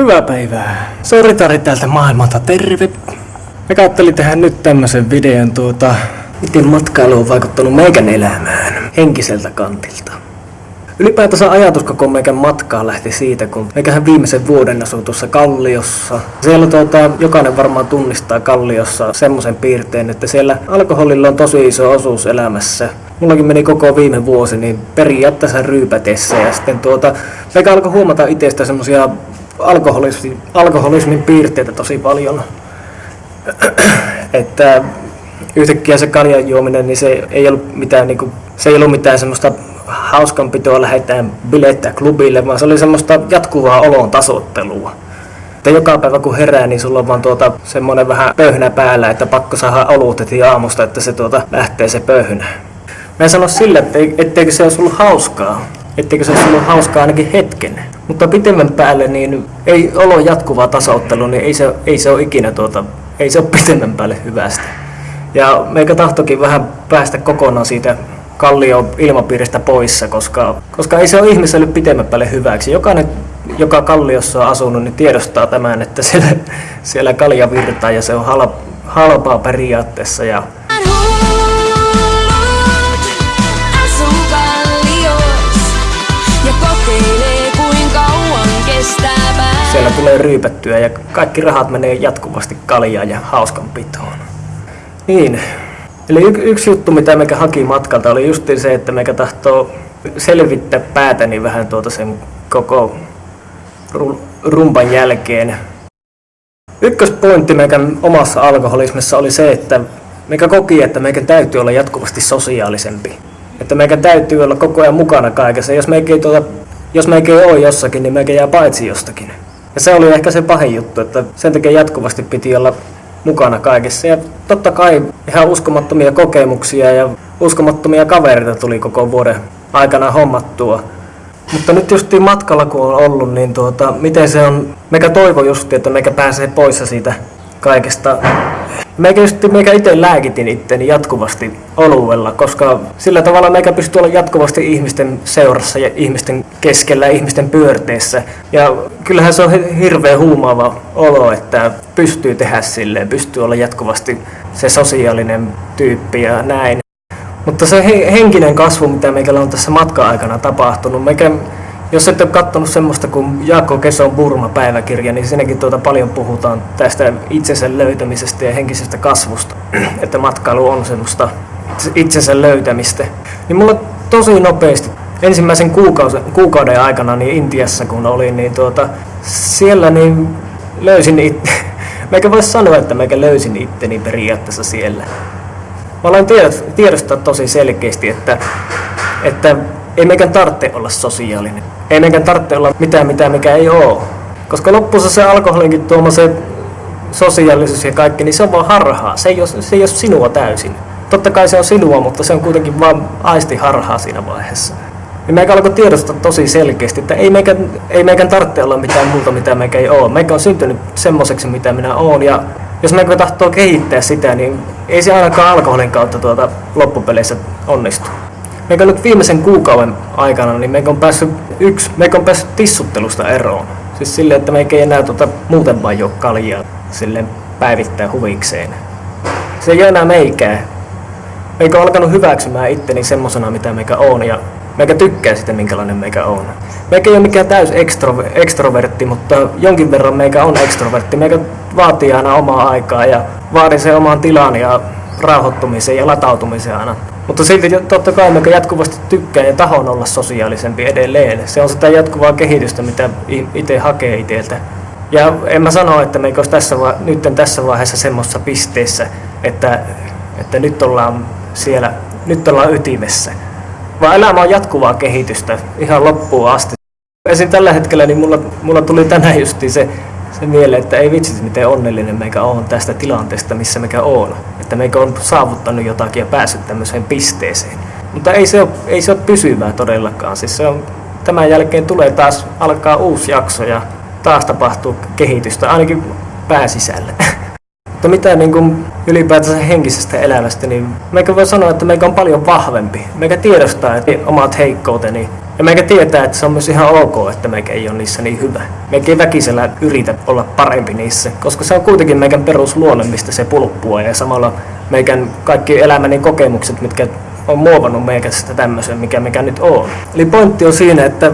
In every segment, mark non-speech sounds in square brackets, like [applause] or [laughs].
Hyvää päivää. Sori Tari täältä maailmalta, terve. Mä kattelin tehdä nyt tämmösen videon tuota, miten matkailu on vaikuttanut meikän elämään henkiseltä kantilta. Ylipäätänsä ajatus koko meikän matkaa lähti siitä, kun meikähän viimeisen vuoden asui tuossa Kalliossa. Siellä tuota, jokainen varmaan tunnistaa Kalliossa semmoisen piirteen, että siellä alkoholilla on tosi iso osuus elämässä. Mullakin meni koko viime vuosi niin periaatteessa ryypätessä ja sitten tuota, meikä alkoi huomata itsestä semmosia alkoholismin, alkoholismin piirteitä tosi paljon. että yhtäkkiä se kaljan juominen, niin se ei ollut mitään, niin kuin, se ei ollut mitään semmoista hauskanpitoa lähdetään bilettää klubille, vaan se oli semmoista jatkuvaa olon tasottelua. Että joka päivä kun herää, niin sulla on vaan tuota semmoinen vähän pöhnä päällä, että pakko saada olut heti aamusta, että se tuota lähtee se pöhnä. Mä en sano sille, etteikö se olisi ollut hauskaa, etteikö se olisi ollut hauskaa ainakin hetken. Mutta pitemmän päälle niin ei olo jatkuvaa tasoittelu, niin ei se, ei se ole ikinä tuota, ei se ole pitemmän päälle hyvästä. Ja meikä tahtokin vähän päästä kokonaan siitä kallio ilmapiiristä poissa, koska, koska ei se ole ihmiselle pitemmän päälle hyväksi. Jokainen, joka kalliossa on asunut, niin tiedostaa tämän, että siellä, siellä kalja virtaa ja se on halpa, halpaa periaatteessa. Ja Siellä tulee ryypättyä ja kaikki rahat menee jatkuvasti kaljaan ja hauskanpitoon. Niin, Eli y- yksi juttu, mitä meikä haki matkalta, oli just se, että meikä tahtoo selvittää päätäni vähän tuota sen koko rumpan jälkeen. Ykköspointti meikän omassa alkoholismissa oli se, että meikä koki, että meikä täytyy olla jatkuvasti sosiaalisempi. Että meikä täytyy olla koko ajan mukana kaikessa. Jos meikä ei, tuota, jos meikä ei ole jossakin, niin meikä jää paitsi jostakin. Ja se oli ehkä se pahin juttu, että sen takia jatkuvasti piti olla mukana kaikessa. Ja totta kai ihan uskomattomia kokemuksia ja uskomattomia kavereita tuli koko vuoden aikana hommattua. Mutta nyt just matkalla kun on ollut, niin tuota, miten se on, meikä toivo just, että meikä pääsee pois siitä kaikesta Meikä, just, meikä itse lääkitin itteni jatkuvasti oluella, koska sillä tavalla meikä pystyy olla jatkuvasti ihmisten seurassa ja ihmisten keskellä ja ihmisten pyörteessä. Ja kyllähän se on hirveän huumaava olo, että pystyy tehdä silleen, pystyy olla jatkuvasti se sosiaalinen tyyppi ja näin. Mutta se henkinen kasvu, mitä meikällä on tässä matka-aikana tapahtunut, meikä jos et ole katsonut semmoista kuin Jaakko Keson Burma-päiväkirja, niin siinäkin tuota paljon puhutaan tästä itsensä löytämisestä ja henkisestä kasvusta. [clears throat] että matkailu on semmoista itsensä löytämistä. Niin mulla tosi nopeasti ensimmäisen kuukauden, kuukauden aikana niin Intiassa kun olin, niin tuota, siellä niin löysin itse, [laughs] meikä voisi sanoa, että meikä löysin itteni periaatteessa siellä. Mä olen tiedostaa tosi selkeästi, että, että ei meikään tarvitse olla sosiaalinen. Ei meikään tarvitse olla mitään, mitä mikä ei oo. Koska loppussa se alkoholinkin tuoma se sosiaalisuus ja kaikki, niin se on vaan harhaa. Se ei ole, se ei ole sinua täysin. Totta kai se on sinua, mutta se on kuitenkin vain aisti harhaa siinä vaiheessa. Ja meikä alkoi tiedostaa tosi selkeästi, että ei meikään, ei meikään tarvitse olla mitään muuta, mitä meikä ei ole. Meikä on syntynyt semmoiseksi, mitä minä oon. Ja jos meikä tahtoo kehittää sitä, niin ei se ainakaan alkoholin kautta tuota loppupeleissä onnistu meikä nyt viimeisen kuukauden aikana, niin meikä on päässyt yksi, meikä on päässyt tissuttelusta eroon. Siis silleen, että meikä ei enää tuota, muuten vaan juo kaljaa silleen päivittää huvikseen. Se ei enää meikää. Meikä on alkanut hyväksymään itteni semmosena, mitä meikä on, ja meikä tykkää sitä, minkälainen meikä on. Meikä ei ole mikään täys ekstro, ekstrovertti, mutta jonkin verran meikä on ekstrovertti. Meikä vaatii aina omaa aikaa ja vaadin sen omaan tilaan ja rauhoittumisen ja latautumisen aina mutta silti totta kai mä jatkuvasti tykkään ja tahon olla sosiaalisempi edelleen. Se on sitä jatkuvaa kehitystä, mitä itse hakee itseltä. Ja en mä sano, että me tässä va- nyt tässä vaiheessa semmoisessa pisteessä, että, että nyt ollaan siellä, nyt ollaan ytimessä. Vaan elämä on jatkuvaa kehitystä ihan loppuun asti. Esim. tällä hetkellä niin mulla, mulla tuli tänään justi se se mieleen, että ei vitsi, miten onnellinen meikä on tästä tilanteesta, missä meikä on. Että meikä on saavuttanut jotakin ja päässyt tämmöiseen pisteeseen. Mutta ei se ole, ei se ole pysyvää todellakaan. Siis se on, tämän jälkeen tulee taas, alkaa uusi jakso ja taas tapahtuu kehitystä, ainakin pääsisällä. [laughs] Mutta mitä niin kuin ylipäätänsä henkisestä elämästä, niin meikä voi sanoa, että meikä on paljon vahvempi. Meikä tiedostaa että omat heikkouteni Ja meikä tietää, että se on myös ihan ok, että meikä ei ole niissä niin hyvä. Meikä ei väkisellä yritä olla parempi niissä, koska se on kuitenkin meikän perusluonne, mistä se pulppua ja samalla meikän kaikki elämäni kokemukset, mitkä on muovannut meikästä tämmöisen, mikä mikä nyt on. Eli pointti on siinä, että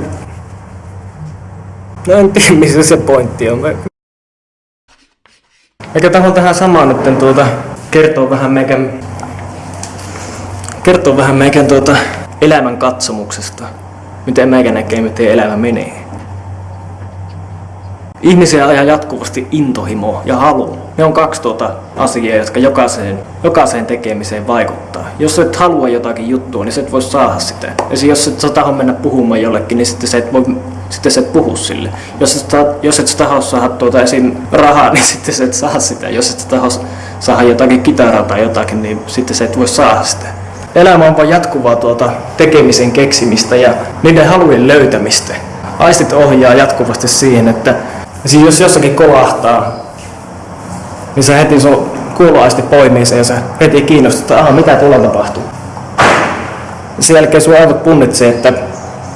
No en tiedä, missä se pointti on. Eikä tahon tähän samaan nyt tuota, kertoo vähän meikän, kertoo vähän meikän tuota, elämän katsomuksesta. Miten meikä näkee, miten elämä menee. Ihmisiä ajaa jatkuvasti intohimo ja halu. Ne on kaksi tuota asiaa, jotka jokaiseen, jokaiseen tekemiseen vaikuttaa. Jos et halua jotakin juttua, niin sä et voi saada sitä. Ja jos et sä taho mennä puhumaan jollekin, niin sitten sä et voi sitten sä et puhu sille. Jos et, jos et sä taho saada tuota esim. rahaa, [laughs] niin sitten sä et saa sitä. Jos et sä taho saada jotakin kitaraa tai jotakin, niin sitten sä et voi saada sitä. Elämä on vain jatkuvaa tuota tekemisen keksimistä ja niiden halujen löytämistä. Aistit ohjaa jatkuvasti siihen, että siis jos jossakin kolahtaa, niin sä heti sun kuuloaisti poimii sen ja sä heti kiinnostut, että mitä tuolla tapahtuu. Sen jälkeen sun aivot punnitsee, että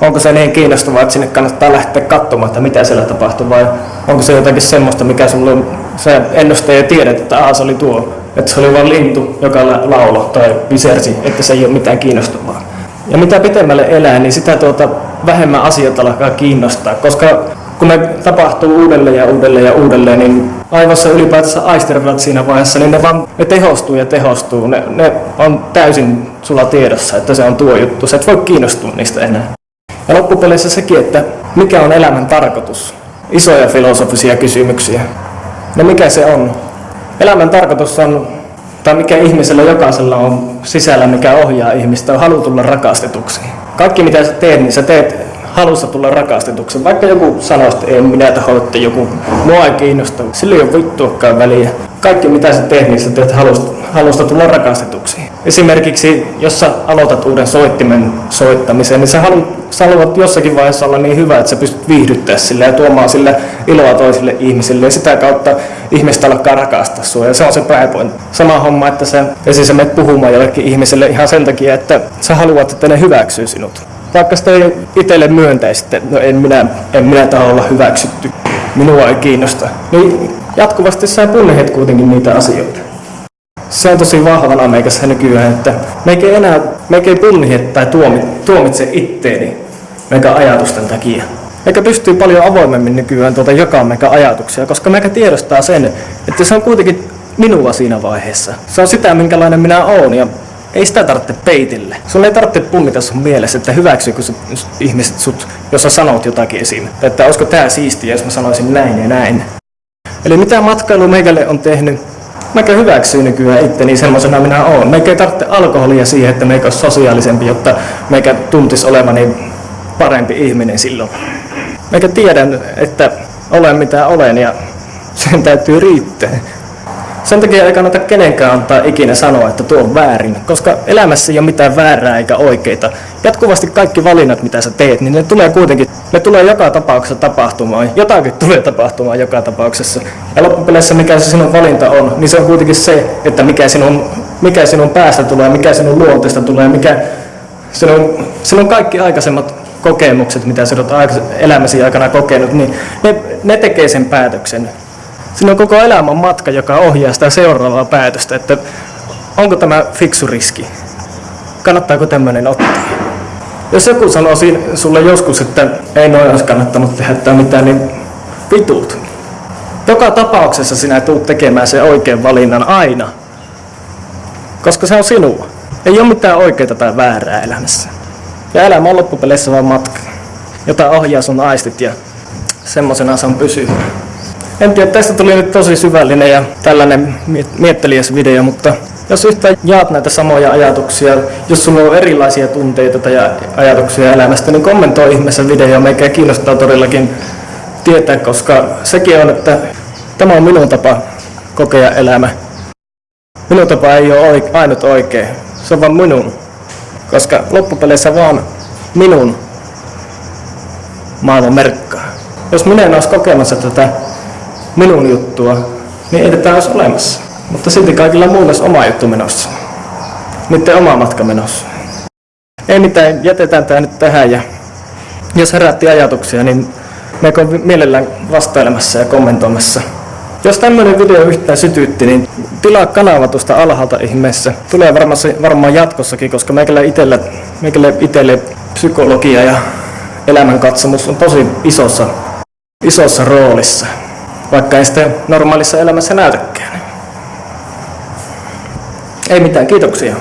onko se niin kiinnostavaa, että sinne kannattaa lähteä katsomaan, että mitä siellä tapahtuu, vai onko se jotakin semmoista, mikä sulla on, se ennuste ja tiedät, että Aa, se oli tuo, että se oli vain lintu, joka laulo tai visersi, että se ei ole mitään kiinnostavaa. Ja mitä pitemmälle elää, niin sitä tuota, vähemmän asioita alkaa kiinnostaa, koska kun ne tapahtuu uudelleen ja uudelleen ja uudelleen, niin aivossa ylipäätänsä aistirvat siinä vaiheessa, niin ne vaan ne tehostuu ja tehostuu. Ne, ne on täysin sulla tiedossa, että se on tuo juttu. Sä et voi kiinnostua niistä enää. Ja loppupeleissä sekin, että mikä on elämän tarkoitus. Isoja filosofisia kysymyksiä. No mikä se on? Elämän tarkoitus on, tai mikä ihmisellä jokaisella on sisällä, mikä ohjaa ihmistä, on halu tulla rakastetuksi. Kaikki mitä sä teet, niin sä teet halussa tulla rakastetuksi. Vaikka joku sanoo, että ei minä taho, että joku mua ei kiinnosta, sillä ei ole vittuakaan väliä. Kaikki mitä sä teet, niin sä teet halusta, halusta tulla rakastetuksi. Esimerkiksi jos sä aloitat uuden soittimen soittamisen, niin sä haluat, sä haluat jossakin vaiheessa olla niin hyvä, että sä pystyt viihdyttää sille ja tuomaan sille iloa toisille ihmisille ja sitä kautta ihmistä alkaa rakastaa sua ja se on se pääpointti. Sama homma, että sä, esimerkiksi sä menet puhumaan jollekin ihmiselle ihan sen takia, että sä haluat, että ne hyväksyy sinut vaikka sitä ei itselle myöntäisi, että no en minä, en minä taho olla hyväksytty, minua ei kiinnosta, niin jatkuvasti sä punnehet kuitenkin niitä asioita. Se on tosi vahvana meikässä nykyään, että meikä ei enää meikä ei punnihe tai tuomi, tuomitse itteeni meikä ajatusten takia. Meikä pystyy paljon avoimemmin nykyään tuota jakaa meikä ajatuksia, koska meikä tiedostaa sen, että se on kuitenkin minua siinä vaiheessa. Se on sitä, minkälainen minä olen ja ei sitä tarvitse peitille. Sun ei tarvitse punnita sun mielessä, että hyväksyykö sut, ihmiset sut, jos sä sanot jotakin esim. Että olisiko tää siistiä, jos mä sanoisin näin ja näin. Eli mitä matkailu meikälle on tehnyt, Meikä hyväksyy nykyään itteni semmoisena minä oon. Meikä ei tarvitse alkoholia siihen, että meikä olisi sosiaalisempi, jotta meikä tuntisi olevani parempi ihminen silloin. Meikä tiedän, että olen mitä olen ja sen täytyy riittää. Sen takia ei kannata kenenkään antaa ikinä sanoa, että tuo on väärin, koska elämässä ei ole mitään väärää eikä oikeita. Jatkuvasti kaikki valinnat, mitä sä teet, niin ne tulee kuitenkin, ne tulee joka tapauksessa tapahtumaan. Jotakin tulee tapahtumaan joka tapauksessa. Ja loppupeleissä mikä se sinun valinta on, niin se on kuitenkin se, että mikä sinun, mikä sinun päästä tulee, mikä sinun luonteesta tulee, mikä sinun, sinun kaikki aikaisemmat kokemukset, mitä sinä olet elämäsi aikana kokenut, niin ne, ne tekee sen päätöksen. Siinä on koko elämän matka, joka ohjaa sitä seuraavaa päätöstä, että onko tämä fiksu riski, kannattaako tämmöinen ottaa. Jos joku sanoo sulle joskus, että ei noin olisi kannattanut tehdä tai mitään, niin vitut. Joka tapauksessa sinä tulet tekemään sen oikean valinnan aina, koska se on sinua. Ei ole mitään oikeaa tai väärää elämässä. Ja elämä on loppupeleissä vain matka, jota ohjaa sun aistit ja semmoisena se on pysyvä. En tiedä, tästä tuli nyt tosi syvällinen ja tällainen mietteliäs video, mutta jos yhtään jaat näitä samoja ajatuksia, jos sulla on erilaisia tunteita tai ajatuksia elämästä, niin kommentoi ihmeessä video, meikä kiinnostaa todellakin tietää, koska sekin on, että tämä on minun tapa kokea elämä. Minun tapa ei ole ainut oikea, se on vain minun, koska loppupeleissä vaan minun maailman merkkaa. Jos minä en olisi kokemassa tätä minun juttua, niin ei tätä olisi olemassa. Mutta silti kaikilla muilla olisi oma juttu menossa. Niiden oma matka menossa. Ei mitään, jätetään tämä nyt tähän ja jos herätti ajatuksia, niin me mielellään vastailemassa ja kommentoimassa. Jos tämmöinen video yhtään sytytti, niin tilaa kanava tuosta alhaalta ihmeessä. Tulee varmaan, varmaan jatkossakin, koska meikälle itelle, meikälle itelle psykologia ja elämänkatsomus on tosi isossa, isossa roolissa, vaikka ei sitä normaalissa elämässä näytäkään. Ei mitään, kiitoksia.